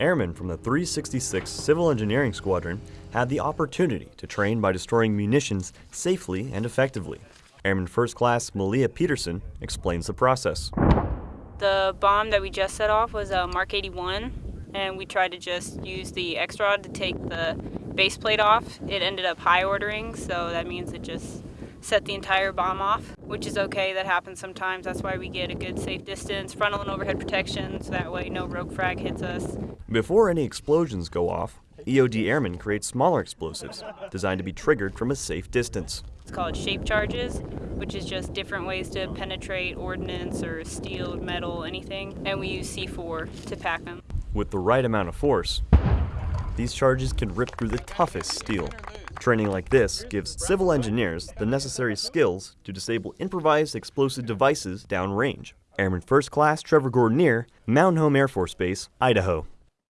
Airmen from the 366 Civil Engineering Squadron had the opportunity to train by destroying munitions safely and effectively. Airman First Class Malia Peterson explains the process. The bomb that we just set off was a Mark 81, and we tried to just use the X-Rod to take the base plate off. It ended up high ordering, so that means it just set the entire bomb off, which is okay. That happens sometimes. That's why we get a good safe distance, frontal and overhead protection, so that way no rogue frag hits us. Before any explosions go off, EOD airmen create smaller explosives designed to be triggered from a safe distance. It's called shape charges, which is just different ways to penetrate ordnance or steel, metal, anything. And we use C4 to pack them. With the right amount of force, these charges can rip through the toughest steel. Training like this gives civil engineers the necessary skills to disable improvised explosive devices downrange. Airman First Class Trevor Gordonier, Mountain Home Air Force Base, Idaho.